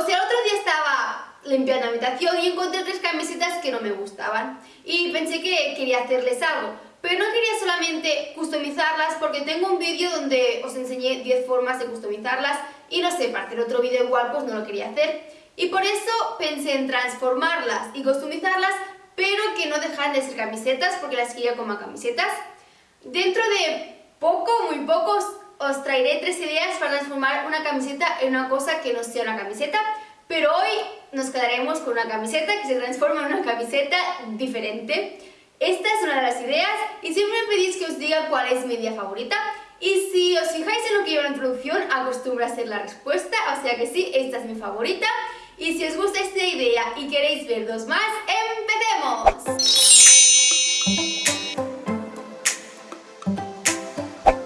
O sea, otro día estaba limpiando la habitación y encontré tres camisetas que no me gustaban. Y pensé que quería hacerles algo. Pero no quería solamente customizarlas porque tengo un vídeo donde os enseñé 10 formas de customizarlas y no sé, para hacer otro vídeo igual pues no lo quería hacer. Y por eso pensé en transformarlas y customizarlas, pero que no dejaran de ser camisetas porque las quería como camisetas. Dentro de poco, muy pocos, os traeré tres ideas para transformar una camiseta en una cosa que no sea una camiseta, pero hoy nos quedaremos con una camiseta que se transforma en una camiseta diferente. Esta es una de las ideas y siempre pedís que os diga cuál es mi idea favorita y si os fijáis en lo que lleva la introducción, acostumbra a ser la respuesta, o sea que sí, esta es mi favorita. Y si os gusta esta idea y queréis ver dos más, ¡empecemos!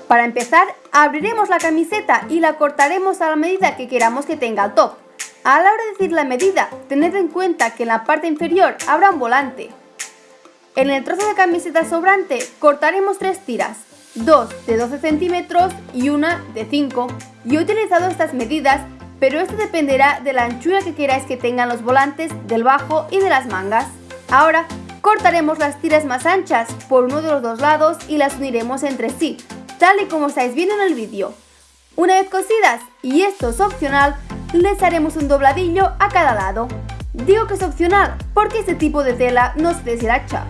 Para empezar, abriremos la camiseta y la cortaremos a la medida que queramos que tenga el top. A la hora de decir la medida, tened en cuenta que en la parte inferior habrá un volante. En el trozo de camiseta sobrante cortaremos tres tiras, dos de 12 centímetros y una de 5. Yo he utilizado estas medidas, pero esto dependerá de la anchura que queráis que tengan los volantes, del bajo y de las mangas. Ahora, cortaremos las tiras más anchas por uno de los dos lados y las uniremos entre sí, tal y como estáis viendo en el vídeo. Una vez cosidas, y esto es opcional, les haremos un dobladillo a cada lado. Digo que es opcional porque este tipo de tela no se deshilacha.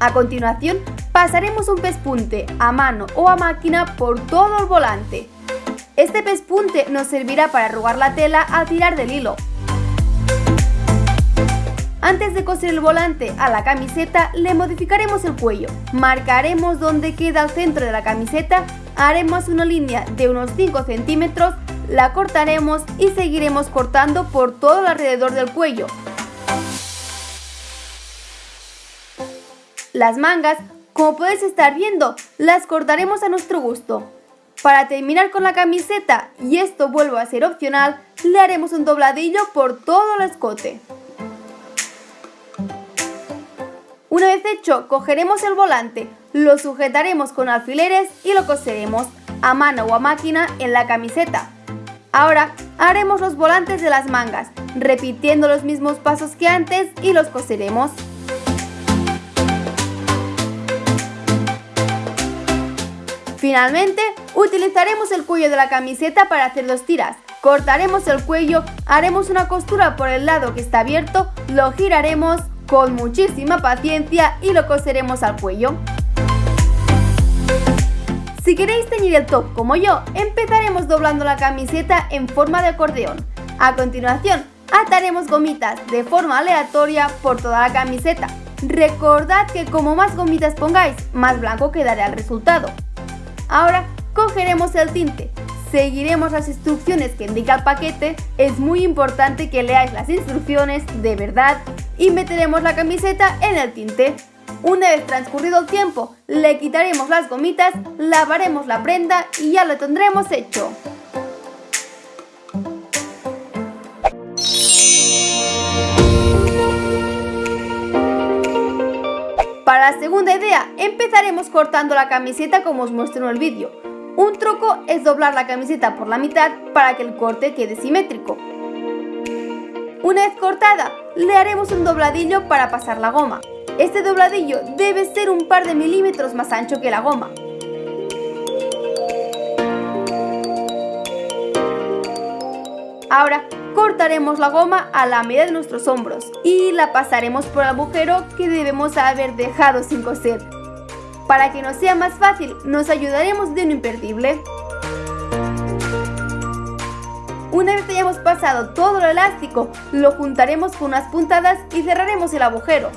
A continuación, pasaremos un pespunte a mano o a máquina por todo el volante. Este pespunte nos servirá para arrugar la tela al tirar del hilo. Antes de coser el volante a la camiseta, le modificaremos el cuello. Marcaremos donde queda el centro de la camiseta, haremos una línea de unos 5 centímetros, la cortaremos y seguiremos cortando por todo el alrededor del cuello. Las mangas, como podéis estar viendo, las cortaremos a nuestro gusto. Para terminar con la camiseta, y esto vuelve a ser opcional, le haremos un dobladillo por todo el escote. Una vez hecho, cogeremos el volante, lo sujetaremos con alfileres y lo coseremos a mano o a máquina en la camiseta. Ahora haremos los volantes de las mangas, repitiendo los mismos pasos que antes y los coseremos. Finalmente, utilizaremos el cuello de la camiseta para hacer dos tiras. Cortaremos el cuello, haremos una costura por el lado que está abierto, lo giraremos con muchísima paciencia y lo coseremos al cuello. Si queréis teñir el top como yo, empezaremos doblando la camiseta en forma de acordeón. A continuación, ataremos gomitas de forma aleatoria por toda la camiseta. Recordad que como más gomitas pongáis, más blanco quedará el resultado. Ahora cogeremos el tinte, seguiremos las instrucciones que indica el paquete, es muy importante que leáis las instrucciones de verdad y meteremos la camiseta en el tinte. Una vez transcurrido el tiempo, le quitaremos las gomitas, lavaremos la prenda y ya lo tendremos hecho. Para la segunda idea, empezaremos cortando la camiseta como os muestro en el vídeo. Un truco es doblar la camiseta por la mitad para que el corte quede simétrico. Una vez cortada, le haremos un dobladillo para pasar la goma. Este dobladillo debe ser un par de milímetros más ancho que la goma. Ahora cortaremos la goma a la medida de nuestros hombros y la pasaremos por el agujero que debemos haber dejado sin coser. Para que nos sea más fácil, nos ayudaremos de un imperdible. Una vez hayamos pasado todo el elástico, lo juntaremos con unas puntadas y cerraremos el agujero.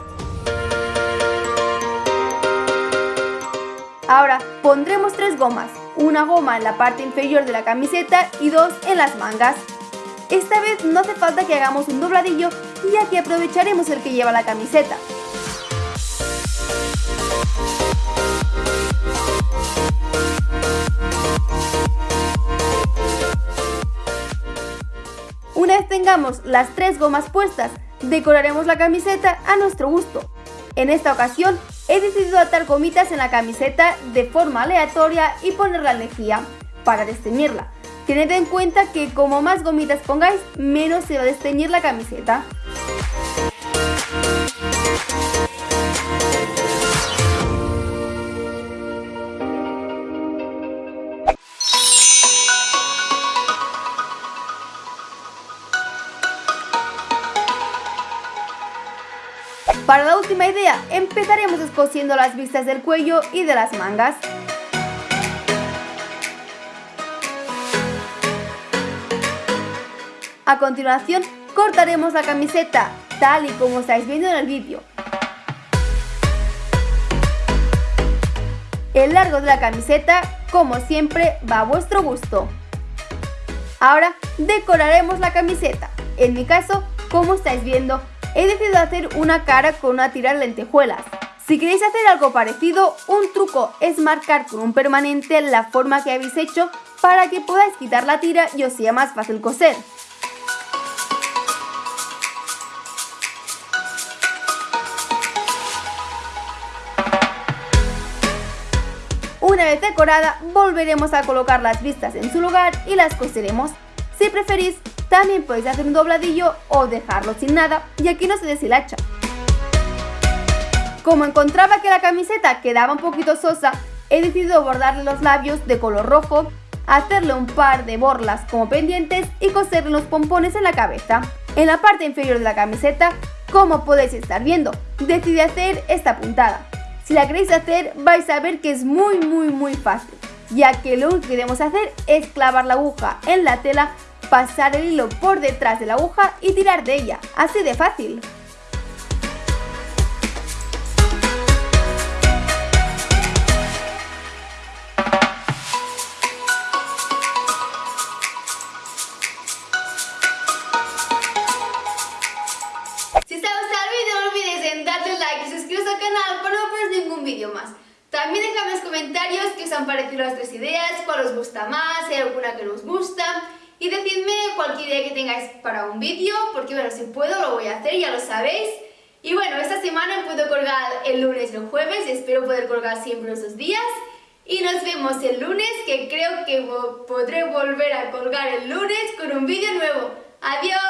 Ahora pondremos tres gomas, una goma en la parte inferior de la camiseta y dos en las mangas. Esta vez no hace falta que hagamos un dobladillo ya que aprovecharemos el que lleva la camiseta. Una vez tengamos las tres gomas puestas, decoraremos la camiseta a nuestro gusto. En esta ocasión he decidido atar gomitas en la camiseta de forma aleatoria y poner la lejía para desteñirla. Tened en cuenta que como más gomitas pongáis, menos se va a desteñir la camiseta. Para la última idea, empezaremos descosiendo las vistas del cuello y de las mangas. A continuación, cortaremos la camiseta, tal y como estáis viendo en el vídeo. El largo de la camiseta, como siempre, va a vuestro gusto. Ahora decoraremos la camiseta. En mi caso, como estáis viendo, he decidido hacer una cara con una tira de lentejuelas. Si queréis hacer algo parecido, un truco es marcar con un permanente la forma que habéis hecho para que podáis quitar la tira y os sea más fácil coser. Una vez decorada, volveremos a colocar las vistas en su lugar y las coseremos. Si preferís, también podéis hacer un dobladillo o dejarlo sin nada y aquí no se deshilacha. Como encontraba que la camiseta quedaba un poquito sosa, he decidido bordarle los labios de color rojo, hacerle un par de borlas como pendientes y coserle los pompones en la cabeza. En la parte inferior de la camiseta, como podéis estar viendo, decidí hacer esta puntada. Si la queréis hacer, vais a ver que es muy muy muy fácil, ya que lo único que debemos hacer es clavar la aguja en la tela pasar el hilo por detrás de la aguja y tirar de ella, así de fácil. Si os ha gustado el vídeo no olvidéis en darle like y suscribiros al canal para no perder ningún vídeo más. También dejadme en los comentarios qué os han parecido las tres ideas, cuál os gusta más, si hay alguna que no os gusta y decidme cualquier idea que tengáis para un vídeo, porque bueno, si puedo lo voy a hacer, ya lo sabéis. Y bueno, esta semana puedo colgar el lunes y el jueves, espero poder colgar siempre esos días. Y nos vemos el lunes, que creo que podré volver a colgar el lunes con un vídeo nuevo. ¡Adiós!